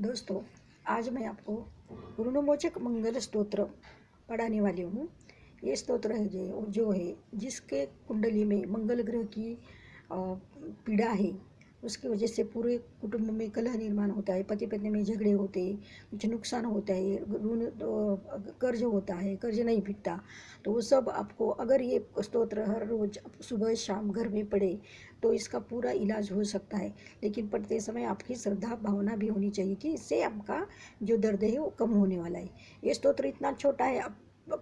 दोस्तों, आज मैं आपको ऋणमोचक मंगल स्तोत्र पढ़ाने वाली हूँ। ये स्तोत्र है जो जो है, जिसके कुंडली में मंगल ग्रह की पीड़ा है। उसकी वजह से पूरे कुटुंब में कलह निर्माण होता है, पति पत्नी में झगड़े होते हैं, कुछ नुकसान होता है, ऋण कर्ज होता है, कर्ज नहीं फिटता। तो वो सब आपको, अगर ये स्तोत्र हर रोज़ सुबह शाम घर में पड़े तो इसका पूरा इलाज हो सकता है। लेकिन पढ़ते समय आपकी श्रद्धा भावना भी होनी चाहिए कि इससे आपका जो दर्द है, वो कम होने वाला है। ये स्तोत्र इतना छोटा है आप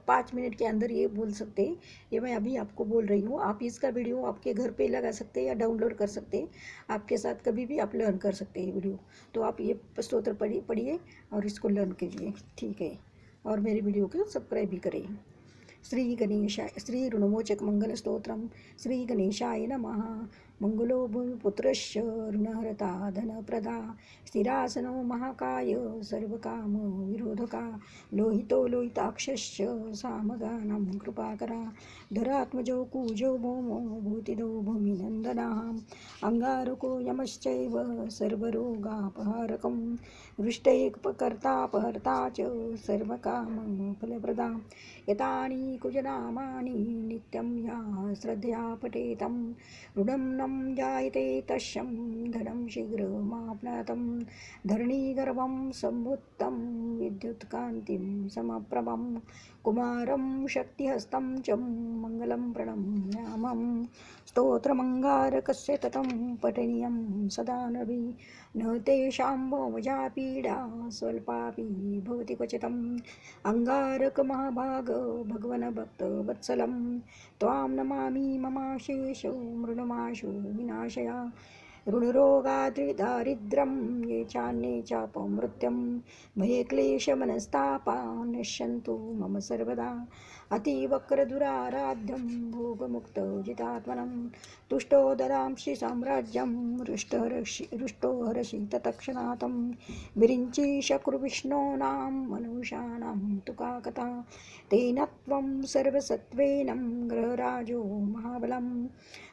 पाँच मिनट के अंदर ये बोल सकते हैं। ये मैं अभी आपको बोल रही हूँ। आप इसका वीडियो आपके घर पे लगा सकते हैं या डाउनलोड कर सकते हैं। आपके साथ कभी भी आप लर्न कर सकते हैं ये वीडियो। तो आप ये स्त्रोत्र पढ़िए पढ़िए और इसको लर्न कीजिए। ठीक है? और मेरी वीडियो को सब्सक्राइब भी करें। श्री गणेशाय, श्री ऋणमोचक मंगल स्त्रोत्रम श्री गणेशाय नमः। मंगलो भूमिपुत्रश्च ऋणहरता, धनप्रदा, स्थिरासनो महाकाय, सर्वकाम विरोधका, लोहितो लोहिताक्षश्च, सामगानं कृपाकरा धरात्मजो, कुजो भौमो भूतिदो, भूमिनन्दनाम् अङ्गारको यमश्चैव सर्वरोगापहारकं वृष्टैककर्तापहर्ता च सर्वकामफलप्रदा यतानि कुजनामानि नित्यं या श्रद्धया पठेतं ऋणं न धनं जायते तस्यं धनं शीघ्रमाप्नातं। धरणीगर्भं सम्भुत्तं विद्युत्कान्तिं समप्रभं। कुमारं शक्तिहस्तं च मङ्गलं प्रणम्यामं स्तोत्रमङ्गारकस्य ततं पठनीयं सदा नभि न तेषां भोमजा पीडा स्वल्पापि भवति क्वचितम् अङ्गारकमहाभाग भगवन् भक्तवत्सलं त्वां नमामि ममाशेषो मृणमाशु। विनाशया ऋणरोगाद्रिदारिद्र्यं ये चान्ये चापमृत्यं। भये क्लेशमनस्तापा नश्यन्तु मम सर्वदा अतिवक्रदुराराध्यं, भोगमुक्तजितात्मनं। तुष्टो ददांसि साम्राज्यं रुष्टहर्षि रुष्टो हर्षि तत्क्षणातं विरिञ्चि मनुष्याणां तुका कथा तेन त्वं सर्वसत्त्वेनं ग्रहराजो महाबलं।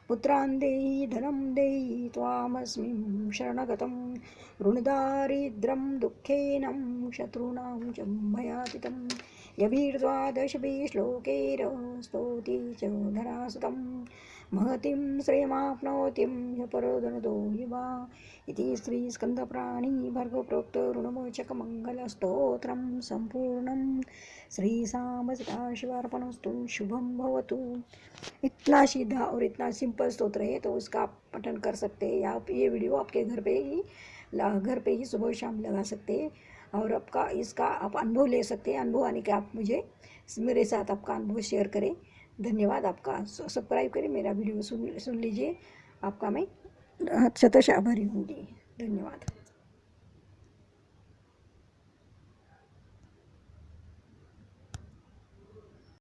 पुत्रान् देयि धनं देयि त्वामस्मिं शरणगतं। ऋणदारिद्र्यं दुःखेनं शत्रूणां च भयातितं यभिर्द्वादशभिः श्लोकैरस्तोति च धरासुतं महतीं श्रेयमाप्नोतिं ह्यपरोदनदो युवा। इति श्रीस्कन्दप्राणी भर्गप्रोक्त ऋणमोचकमङ्गलस्तोत्रं सम्पूर्णं। श्रीसामसदाशिवार्पणस्तु शुभम भवतु। इतना सीधा और इतना सिंपल स्तोत्र है तो उसका आप पठन कर सकते हैं। या ये वीडियो आपके घर पे ही घर पे ही सुबह शाम लगा सकते हैं। और आपका इसका आप अनुभव ले सकते हैं। अनुभव आने के आप मुझे मेरे साथ आपका अनुभव शेयर करें। धन्यवाद आपका। सब्सक्राइब करें मेरा वीडियो सुन सुन लीजिए। आपका मैं शतश आभारी होंगी धन्यवाद।